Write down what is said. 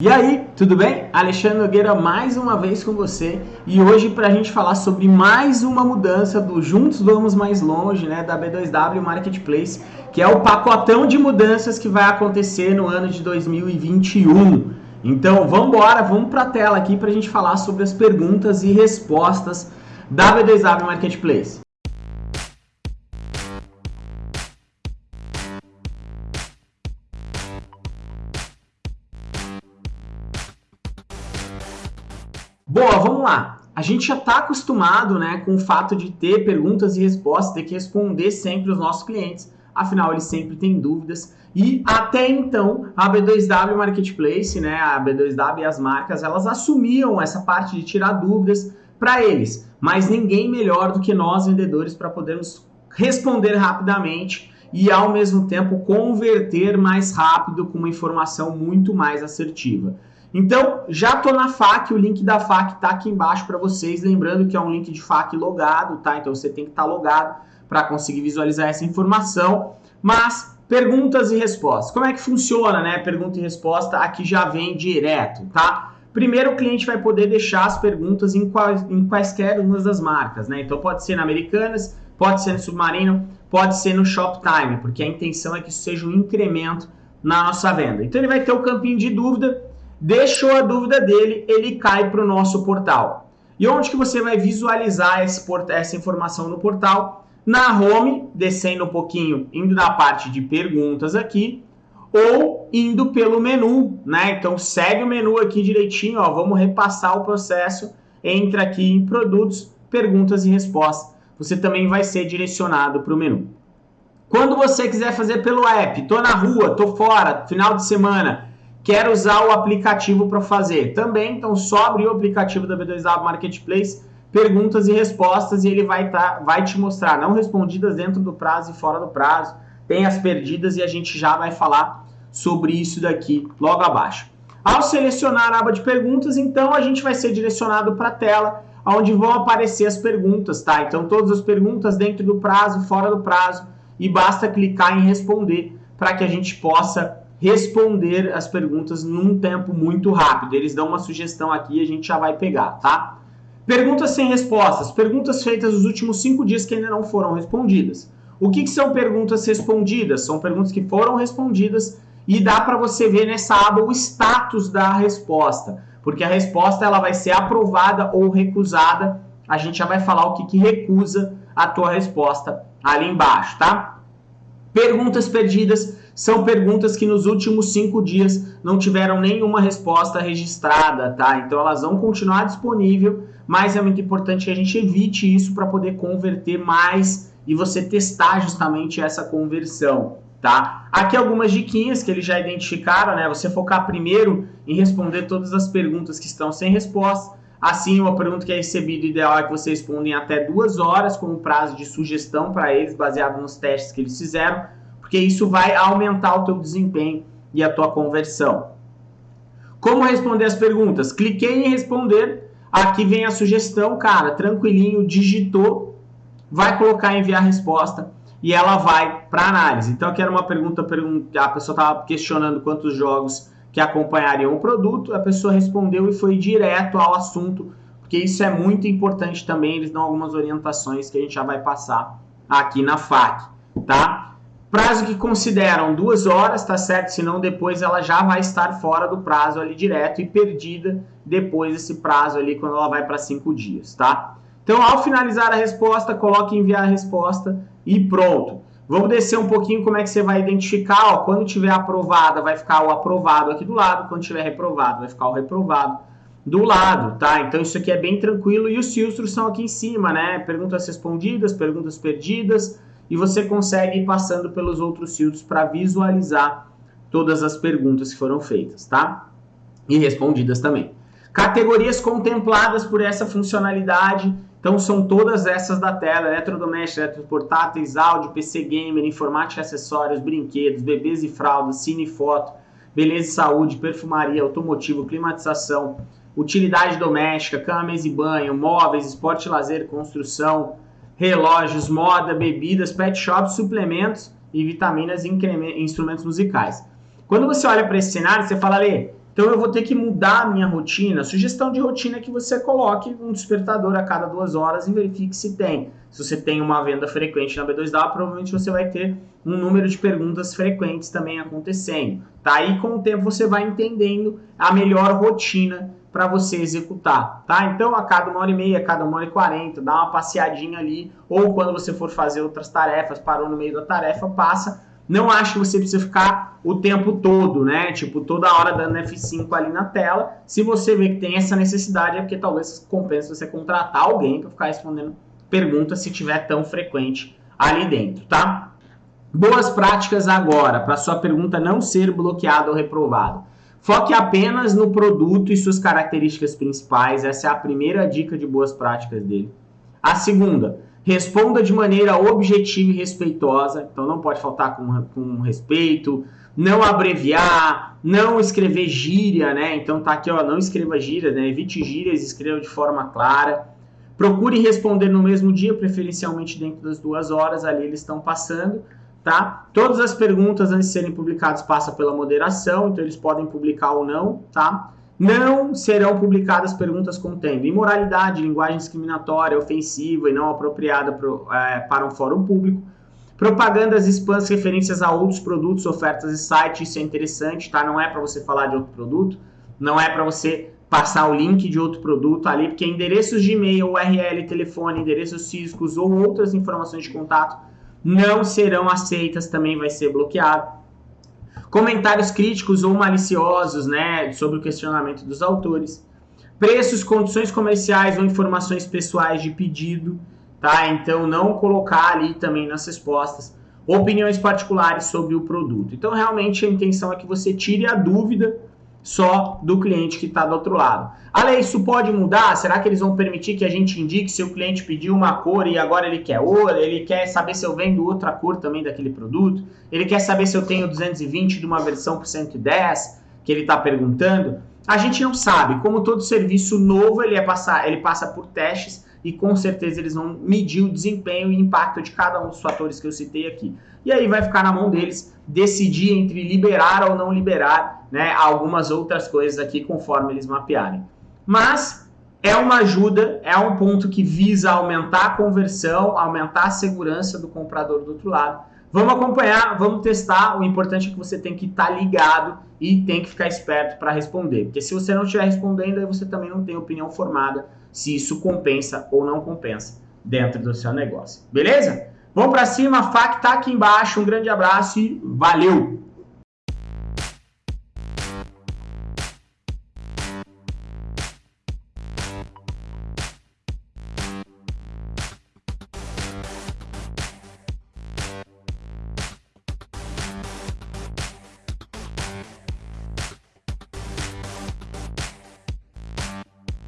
E aí, tudo bem? Alexandre Nogueira mais uma vez com você e hoje para a gente falar sobre mais uma mudança do Juntos Vamos Mais Longe, né, da B2W Marketplace, que é o pacotão de mudanças que vai acontecer no ano de 2021. Então, vamos embora, vamos para a tela aqui para a gente falar sobre as perguntas e respostas da B2W Marketplace. Bom, vamos lá. A gente já está acostumado né, com o fato de ter perguntas e respostas, ter que responder sempre os nossos clientes. Afinal, eles sempre têm dúvidas. E até então, a B2W Marketplace, né, a B2W e as marcas, elas assumiam essa parte de tirar dúvidas para eles. Mas ninguém melhor do que nós, vendedores, para podermos responder rapidamente e, ao mesmo tempo, converter mais rápido com uma informação muito mais assertiva. Então, já estou na FAQ, o link da FAQ está aqui embaixo para vocês, lembrando que é um link de FAQ logado, tá? Então você tem que estar tá logado para conseguir visualizar essa informação. Mas, perguntas e respostas. Como é que funciona, né? Pergunta e resposta aqui já vem direto, tá? Primeiro, o cliente vai poder deixar as perguntas em, quais, em quaisquer umas das marcas, né? Então pode ser na Americanas, pode ser no Submarino, pode ser no Shoptime, porque a intenção é que isso seja um incremento na nossa venda. Então ele vai ter o campinho de dúvida, deixou a dúvida dele, ele cai para o nosso portal. E onde que você vai visualizar essa informação no portal? Na home, descendo um pouquinho, indo na parte de perguntas aqui, ou indo pelo menu, né? Então segue o menu aqui direitinho, ó, vamos repassar o processo, entra aqui em produtos, perguntas e respostas. Você também vai ser direcionado para o menu. Quando você quiser fazer pelo app, tô na rua, tô fora, final de semana, quer usar o aplicativo para fazer. Também, então, só abrir o aplicativo da B2W Marketplace, perguntas e respostas, e ele vai, tá, vai te mostrar não respondidas dentro do prazo e fora do prazo, tem as perdidas e a gente já vai falar sobre isso daqui logo abaixo. Ao selecionar a aba de perguntas, então a gente vai ser direcionado para a tela onde vão aparecer as perguntas, tá? Então todas as perguntas dentro do prazo, fora do prazo, e basta clicar em responder para que a gente possa responder as perguntas num tempo muito rápido. Eles dão uma sugestão aqui e a gente já vai pegar, tá? Perguntas sem respostas. Perguntas feitas nos últimos cinco dias que ainda não foram respondidas. O que, que são perguntas respondidas? São perguntas que foram respondidas e dá para você ver nessa aba o status da resposta. Porque a resposta ela vai ser aprovada ou recusada. A gente já vai falar o que, que recusa a tua resposta ali embaixo, tá? Perguntas perdidas são perguntas que nos últimos cinco dias não tiveram nenhuma resposta registrada, tá? Então elas vão continuar disponível, mas é muito importante que a gente evite isso para poder converter mais e você testar justamente essa conversão, tá? Aqui algumas diquinhas que eles já identificaram, né? Você focar primeiro em responder todas as perguntas que estão sem resposta. Assim, uma pergunta que é recebida, ideal é que você responda em até duas horas, com o prazo de sugestão para eles, baseado nos testes que eles fizeram porque isso vai aumentar o teu desempenho e a tua conversão. Como responder as perguntas? Cliquei em responder, aqui vem a sugestão, cara, tranquilinho, digitou, vai colocar enviar resposta e ela vai para análise. Então aqui era uma pergunta, a pessoa estava questionando quantos jogos que acompanhariam o produto, a pessoa respondeu e foi direto ao assunto, porque isso é muito importante também, eles dão algumas orientações que a gente já vai passar aqui na FAQ, tá? Prazo que consideram duas horas, tá certo? Senão depois ela já vai estar fora do prazo ali direto e perdida depois desse prazo ali quando ela vai para cinco dias, tá? Então, ao finalizar a resposta, coloque enviar a resposta e pronto. Vamos descer um pouquinho como é que você vai identificar, ó, quando tiver aprovada vai ficar o aprovado aqui do lado, quando tiver reprovado vai ficar o reprovado do lado, tá? Então isso aqui é bem tranquilo e os filtros são aqui em cima, né? Perguntas respondidas, perguntas perdidas, e você consegue ir passando pelos outros filtros para visualizar todas as perguntas que foram feitas, tá? E respondidas também. Categorias contempladas por essa funcionalidade, então são todas essas da tela, eletrodomésticos, eletroportáteis, áudio, PC gamer, informática, acessórios, brinquedos, bebês e fraldas, cine e foto, beleza e saúde, perfumaria, automotivo, climatização, utilidade doméstica, cama, mesa e banho, móveis, esporte e lazer, construção, relógios, moda, bebidas, pet shops, suplementos e vitaminas e instrumentos musicais. Quando você olha para esse cenário, você fala, Lê, Então eu vou ter que mudar a minha rotina. Sugestão de rotina é que você coloque um despertador a cada duas horas e verifique se tem. Se você tem uma venda frequente na B2W, provavelmente você vai ter um número de perguntas frequentes também acontecendo. Tá? aí com o tempo você vai entendendo a melhor rotina para você executar, tá? Então, a cada uma hora e meia, a cada uma hora e quarenta, dá uma passeadinha ali, ou quando você for fazer outras tarefas, parou no meio da tarefa, passa não acho que você precisa ficar o tempo todo, né? Tipo, toda hora dando F5 ali na tela. Se você vê que tem essa necessidade, é porque talvez compense você contratar alguém para ficar respondendo perguntas se tiver tão frequente ali dentro, tá? Boas práticas agora, para sua pergunta não ser bloqueada ou reprovada. Foque apenas no produto e suas características principais. Essa é a primeira dica de boas práticas dele. A segunda, responda de maneira objetiva e respeitosa, então não pode faltar com, com respeito, não abreviar, não escrever gíria, né? Então tá aqui, ó, não escreva gíria, né? Evite gírias, escreva de forma clara. Procure responder no mesmo dia, preferencialmente dentro das duas horas, ali eles estão passando, tá? Todas as perguntas antes de serem publicadas passam pela moderação, então eles podem publicar ou não, tá? Não serão publicadas perguntas contendo imoralidade, linguagem discriminatória, ofensiva e não apropriada pro, é, para um fórum público, propagandas spams referências a outros produtos, ofertas e sites, isso é interessante, tá? Não é para você falar de outro produto, não é para você passar o link de outro produto ali, porque endereços de e-mail, URL, telefone, endereços físicos ou outras informações de contato não serão aceitas, também vai ser bloqueado comentários críticos ou maliciosos né, sobre o questionamento dos autores, preços, condições comerciais ou informações pessoais de pedido, tá? Então não colocar ali também nas respostas opiniões particulares sobre o produto. Então realmente a intenção é que você tire a dúvida só do cliente que está do outro lado. Ale, isso pode mudar? Será que eles vão permitir que a gente indique se o cliente pediu uma cor e agora ele quer outra? Ele quer saber se eu vendo outra cor também daquele produto? Ele quer saber se eu tenho 220 de uma versão por 110 que ele está perguntando? A gente não sabe. Como todo serviço novo, ele, é passar, ele passa por testes e com certeza eles vão medir o desempenho e impacto de cada um dos fatores que eu citei aqui. E aí vai ficar na mão deles decidir entre liberar ou não liberar né, algumas outras coisas aqui conforme eles mapearem. Mas é uma ajuda, é um ponto que visa aumentar a conversão, aumentar a segurança do comprador do outro lado. Vamos acompanhar, vamos testar. O importante é que você tem que estar tá ligado e tem que ficar esperto para responder. Porque se você não estiver respondendo, aí você também não tem opinião formada se isso compensa ou não compensa dentro do seu negócio. Beleza? Vamos para cima, FAC tá aqui embaixo. Um grande abraço e valeu!